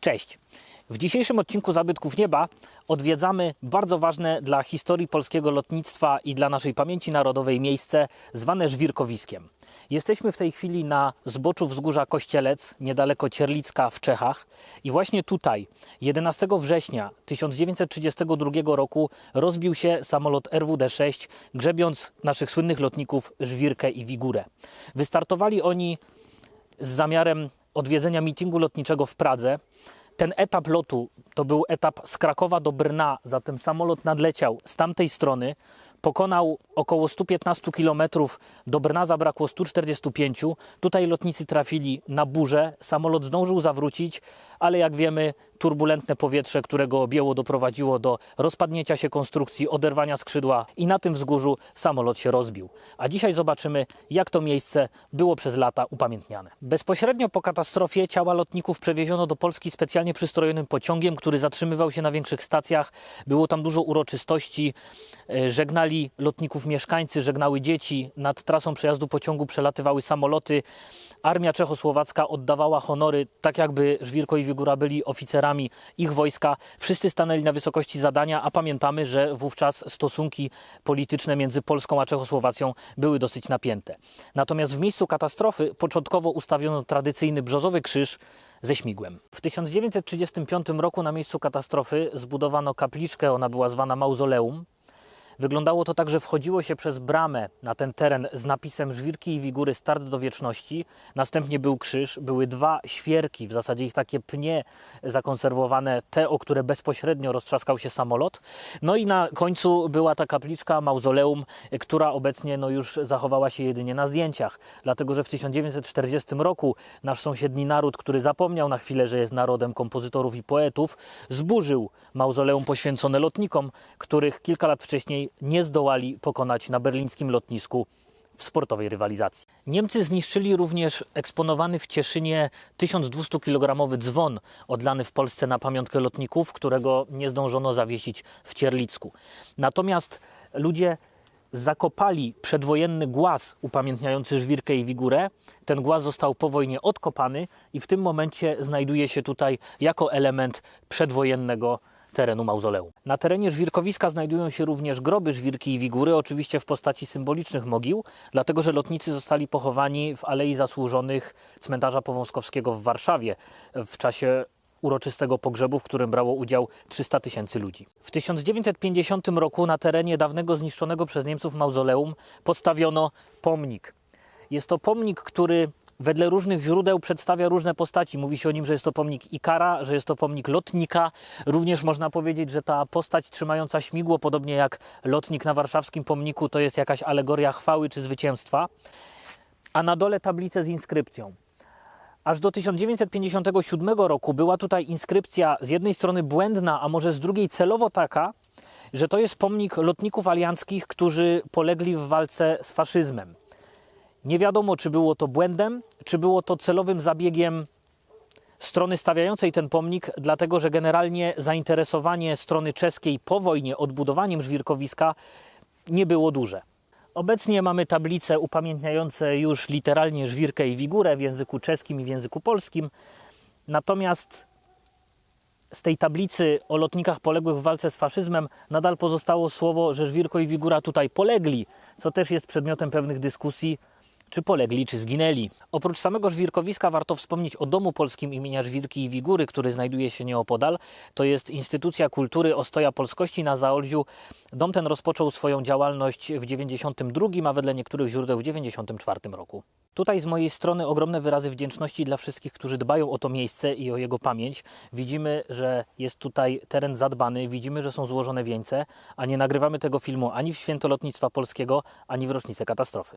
Cześć! W dzisiejszym odcinku Zabytków Nieba odwiedzamy bardzo ważne dla historii polskiego lotnictwa i dla naszej pamięci narodowej miejsce zwane Żwirkowiskiem. Jesteśmy w tej chwili na zboczu wzgórza Kościelec, niedaleko Cierlicka w Czechach i właśnie tutaj 11 września 1932 roku rozbił się samolot RWD-6, grzebiąc naszych słynnych lotników Żwirkę i Wigurę. Wystartowali oni z zamiarem odwiedzenia mitingu lotniczego w Pradze. Ten etap lotu to był etap z Krakowa do Brna, zatem samolot nadleciał z tamtej strony, pokonał około 115 km, do Brna zabrakło 145. Tutaj lotnicy trafili na burzę, samolot zdążył zawrócić, ale jak wiemy, turbulentne powietrze, które go objęło, doprowadziło do rozpadnięcia się konstrukcji, oderwania skrzydła i na tym wzgórzu samolot się rozbił. A dzisiaj zobaczymy, jak to miejsce było przez lata upamiętniane. Bezpośrednio po katastrofie ciała lotników przewieziono do Polski specjalnie przystrojonym pociągiem, który zatrzymywał się na większych stacjach. Było tam dużo uroczystości. E, Żegnali lotników mieszkańcy, żegnały dzieci. Nad trasą przejazdu pociągu przelatywały samoloty. Armia czechosłowacka oddawała honory, tak jakby Żwirko i Wigura byli oficerami ich wojska. Wszyscy stanęli na wysokości zadania, a pamiętamy, że wówczas stosunki polityczne między Polską a Czechosłowacją były dosyć napięte. Natomiast w miejscu katastrofy początkowo ustawiono tradycyjny brzozowy krzyż ze śmigłem. W 1935 roku na miejscu katastrofy zbudowano kapliczkę, ona była zwana mauzoleum. Wyglądało to tak, że wchodziło się przez bramę na ten teren z napisem Żwirki i Wigury start do wieczności. Następnie był krzyż, były dwa świerki, w zasadzie ich takie pnie zakonserwowane, te, o które bezpośrednio roztrzaskał się samolot. No i na końcu była ta kapliczka, mauzoleum, która obecnie no, już zachowała się jedynie na zdjęciach. Dlatego, że w 1940 roku nasz sąsiedni naród, który zapomniał na chwilę, że jest narodem kompozytorów i poetów, zburzył mauzoleum poświęcone lotnikom, których kilka lat wcześniej nie zdołali pokonać na berlińskim lotnisku w sportowej rywalizacji. Niemcy zniszczyli również eksponowany w Cieszynie 1200 kg dzwon odlany w Polsce na pamiątkę lotników, którego nie zdążono zawiesić w Cierlicku. Natomiast ludzie zakopali przedwojenny głaz upamiętniający Żwirkę i Wigurę. Ten głaz został po wojnie odkopany i w tym momencie znajduje się tutaj jako element przedwojennego terenu mauzoleum. Na terenie żwirkowiska znajdują się również groby żwirki i wigury, oczywiście w postaci symbolicznych mogił, dlatego że lotnicy zostali pochowani w Alei Zasłużonych cmentarza Powązkowskiego w Warszawie w czasie uroczystego pogrzebu, w którym brało udział 300 tysięcy ludzi. W 1950 roku na terenie dawnego zniszczonego przez Niemców mauzoleum postawiono pomnik. Jest to pomnik, który wedle różnych źródeł przedstawia różne postaci. Mówi się o nim, że jest to pomnik Ikara, że jest to pomnik lotnika. Również można powiedzieć, że ta postać trzymająca śmigło, podobnie jak lotnik na warszawskim pomniku, to jest jakaś alegoria chwały czy zwycięstwa. A na dole tablice z inskrypcją. Aż do 1957 roku była tutaj inskrypcja z jednej strony błędna, a może z drugiej celowo taka, że to jest pomnik lotników alianckich, którzy polegli w walce z faszyzmem. Nie wiadomo, czy było to błędem, czy było to celowym zabiegiem strony stawiającej ten pomnik, dlatego że generalnie zainteresowanie strony czeskiej po wojnie odbudowaniem żwirkowiska nie było duże. Obecnie mamy tablice upamiętniające już literalnie żwirkę i wigurę w języku czeskim i w języku polskim. Natomiast z tej tablicy o lotnikach poległych w walce z faszyzmem nadal pozostało słowo, że żwirko i wigura tutaj polegli, co też jest przedmiotem pewnych dyskusji czy polegli, czy zginęli. Oprócz samego żwirkowiska warto wspomnieć o Domu Polskim imienia Żwirki i Wigury, który znajduje się nieopodal. To jest instytucja kultury Ostoja Polskości na Zaolziu. Dom ten rozpoczął swoją działalność w 92, a wedle niektórych źródeł w 94 roku. Tutaj z mojej strony ogromne wyrazy wdzięczności dla wszystkich, którzy dbają o to miejsce i o jego pamięć. Widzimy, że jest tutaj teren zadbany, widzimy, że są złożone wieńce, a nie nagrywamy tego filmu ani w święto lotnictwa polskiego, ani w rocznicę katastrofy.